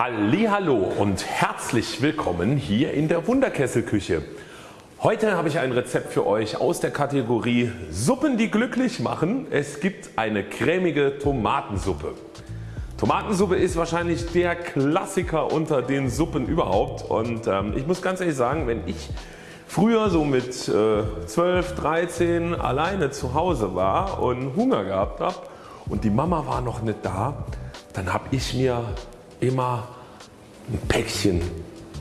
Hallo und herzlich willkommen hier in der Wunderkesselküche. Heute habe ich ein Rezept für euch aus der Kategorie Suppen die glücklich machen. Es gibt eine cremige Tomatensuppe. Tomatensuppe ist wahrscheinlich der Klassiker unter den Suppen überhaupt und ähm, ich muss ganz ehrlich sagen wenn ich früher so mit äh, 12, 13 alleine zu Hause war und Hunger gehabt habe und die Mama war noch nicht da, dann habe ich mir immer ein Päckchen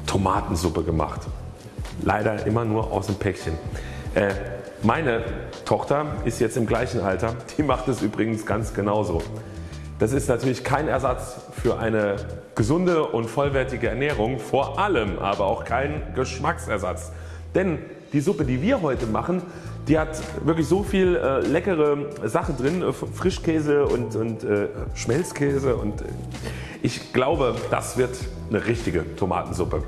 Tomatensuppe gemacht. Leider immer nur aus dem Päckchen. Äh, meine Tochter ist jetzt im gleichen Alter, die macht es übrigens ganz genauso. Das ist natürlich kein Ersatz für eine gesunde und vollwertige Ernährung, vor allem aber auch kein Geschmacksersatz. Denn die Suppe die wir heute machen, die hat wirklich so viel äh, leckere Sachen drin, äh, Frischkäse und, und äh, Schmelzkäse und äh, ich glaube das wird eine richtige Tomatensuppe.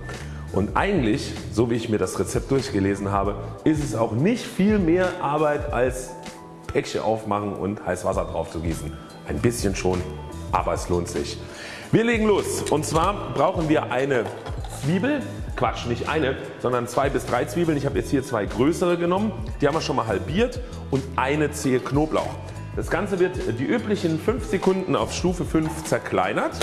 Und eigentlich, so wie ich mir das Rezept durchgelesen habe, ist es auch nicht viel mehr Arbeit als Päckchen aufmachen und heiß Wasser drauf zu gießen. Ein bisschen schon, aber es lohnt sich. Wir legen los und zwar brauchen wir eine Zwiebel, Quatsch nicht eine, sondern zwei bis drei Zwiebeln. Ich habe jetzt hier zwei größere genommen, die haben wir schon mal halbiert und eine Zehe Knoblauch. Das Ganze wird die üblichen 5 Sekunden auf Stufe 5 zerkleinert.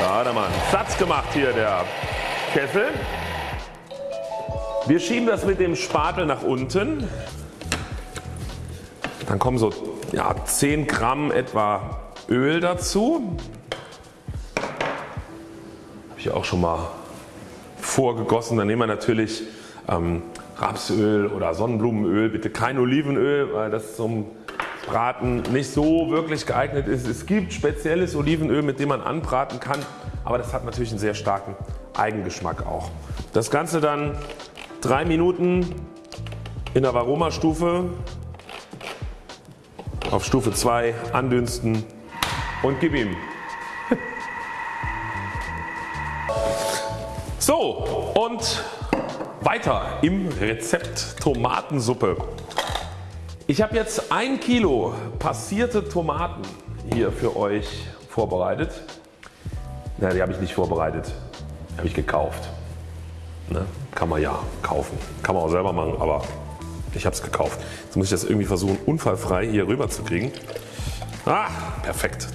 Da hat er mal einen Satz gemacht hier der Kessel. Wir schieben das mit dem Spatel nach unten. Dann kommen so ja, 10 Gramm etwa Öl dazu. Habe ich auch schon mal vorgegossen. Dann nehmen wir natürlich ähm, Rapsöl oder Sonnenblumenöl. Bitte kein Olivenöl, weil das zum Braten nicht so wirklich geeignet ist. Es gibt spezielles Olivenöl mit dem man anbraten kann, aber das hat natürlich einen sehr starken Eigengeschmack auch. Das Ganze dann 3 Minuten in der Varomastufe auf Stufe 2 andünsten und gib ihm. So und weiter im Rezept Tomatensuppe. Ich habe jetzt ein Kilo passierte Tomaten hier für euch vorbereitet. Na, die habe ich nicht vorbereitet, die habe ich gekauft. Ne? Kann man ja kaufen, kann man auch selber machen, aber ich habe es gekauft. Jetzt muss ich das irgendwie versuchen unfallfrei hier rüber zu kriegen. Ah, perfekt.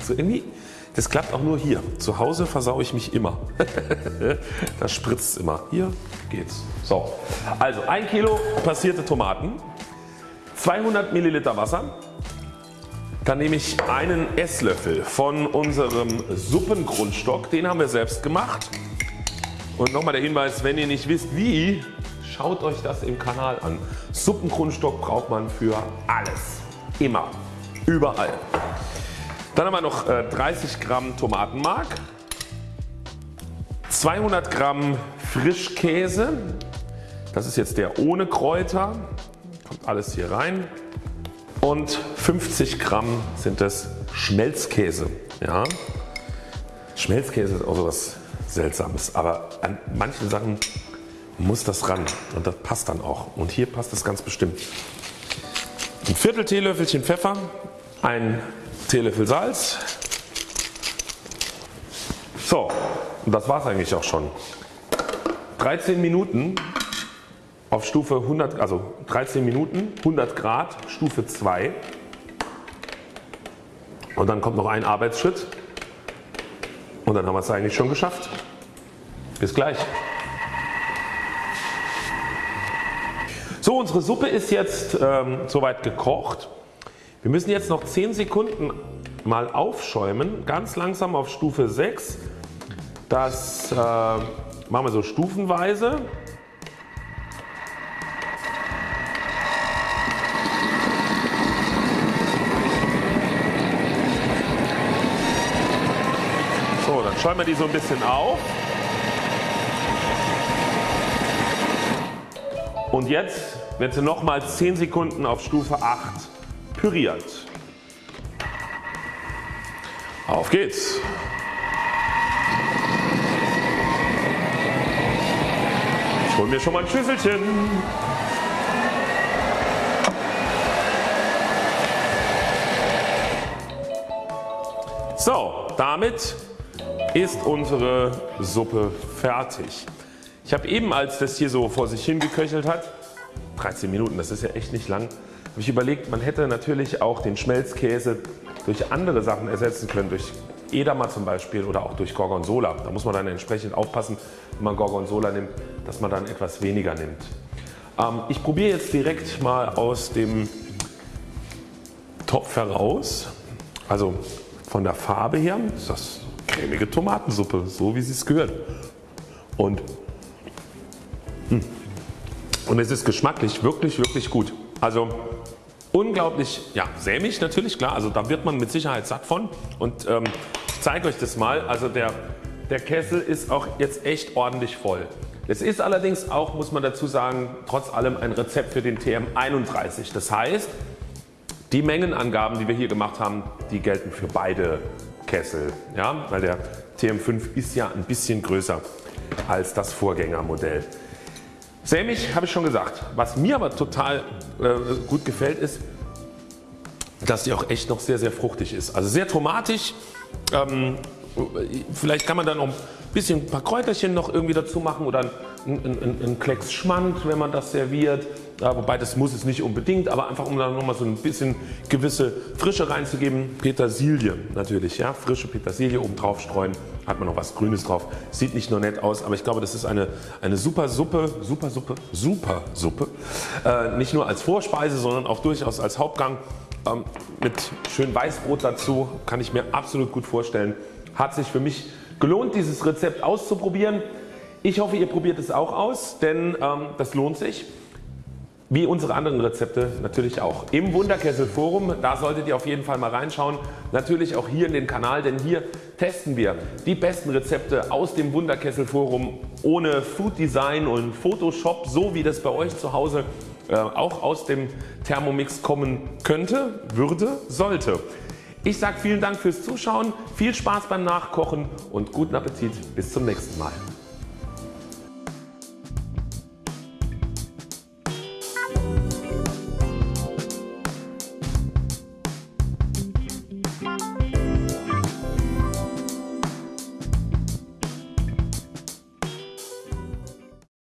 Das klappt auch nur hier. Zu Hause versaue ich mich immer. da spritzt es immer. Hier geht's. So, also 1 Kilo passierte Tomaten, 200 Milliliter Wasser, dann nehme ich einen Esslöffel von unserem Suppengrundstock, den haben wir selbst gemacht. Und nochmal der Hinweis, wenn ihr nicht wisst wie, schaut euch das im Kanal an. Suppengrundstock braucht man für alles. Immer. Überall. Dann haben wir noch 30 äh, Gramm Tomatenmark, 200 Gramm Frischkäse, das ist jetzt der ohne Kräuter, kommt alles hier rein und 50 Gramm sind das Schmelzkäse. Ja. Schmelzkäse ist auch so was Seltsames, aber an manchen Sachen muss das ran und das passt dann auch und hier passt es ganz bestimmt. Ein Viertel Teelöffelchen Pfeffer, ein Teelöffel Salz. So das war es eigentlich auch schon. 13 Minuten auf Stufe 100, also 13 Minuten 100 Grad Stufe 2 und dann kommt noch ein Arbeitsschritt und dann haben wir es eigentlich schon geschafft. Bis gleich. So unsere Suppe ist jetzt ähm, soweit gekocht. Wir müssen jetzt noch 10 Sekunden mal aufschäumen, ganz langsam auf Stufe 6. Das äh, machen wir so stufenweise. So, dann schäumen wir die so ein bisschen auf. Und jetzt wird sie nochmals 10 Sekunden auf Stufe 8 püriert. Auf geht's! Ich hole mir schon mal ein Schüsselchen. So, damit ist unsere Suppe fertig. Ich habe eben als das hier so vor sich hingeköchelt hat, 13 Minuten, das ist ja echt nicht lang, habe ich überlegt man hätte natürlich auch den Schmelzkäse durch andere Sachen ersetzen können, durch Edamer zum Beispiel oder auch durch Gorgonzola. Da muss man dann entsprechend aufpassen wenn man Gorgonzola nimmt, dass man dann etwas weniger nimmt. Ähm, ich probiere jetzt direkt mal aus dem Topf heraus. Also von der Farbe her ist das cremige Tomatensuppe, so wie sie es gehört. Und, hm. und es ist geschmacklich wirklich wirklich gut. Also unglaublich ja, sämig natürlich klar, also da wird man mit Sicherheit satt von und ähm, ich zeige euch das mal. Also der, der Kessel ist auch jetzt echt ordentlich voll. Es ist allerdings auch muss man dazu sagen trotz allem ein Rezept für den TM31. Das heißt die Mengenangaben die wir hier gemacht haben die gelten für beide Kessel, ja, weil der TM5 ist ja ein bisschen größer als das Vorgängermodell. Sämig habe ich schon gesagt. Was mir aber total äh, gut gefällt ist, dass die auch echt noch sehr sehr fruchtig ist. Also sehr tomatisch. Ähm, vielleicht kann man dann noch ein bisschen ein paar Kräuterchen noch irgendwie dazu machen oder ein, ein, ein Klecks Schmand wenn man das serviert. Ja, wobei das muss es nicht unbedingt, aber einfach um da nochmal so ein bisschen gewisse Frische reinzugeben. Petersilie natürlich, ja, frische Petersilie oben drauf streuen, hat man noch was Grünes drauf. Sieht nicht nur nett aus, aber ich glaube das ist eine, eine super Suppe, super Suppe, super Suppe. Äh, nicht nur als Vorspeise, sondern auch durchaus als Hauptgang. Ähm, mit schön Weißbrot dazu kann ich mir absolut gut vorstellen. Hat sich für mich gelohnt dieses Rezept auszuprobieren. Ich hoffe ihr probiert es auch aus, denn ähm, das lohnt sich. Wie unsere anderen Rezepte natürlich auch. Im Wunderkessel Forum, da solltet ihr auf jeden Fall mal reinschauen. Natürlich auch hier in den Kanal, denn hier testen wir die besten Rezepte aus dem Wunderkessel Forum ohne Food Design und Photoshop, so wie das bei euch zu Hause äh, auch aus dem Thermomix kommen könnte, würde, sollte. Ich sage vielen Dank fürs Zuschauen, viel Spaß beim Nachkochen und guten Appetit. Bis zum nächsten Mal.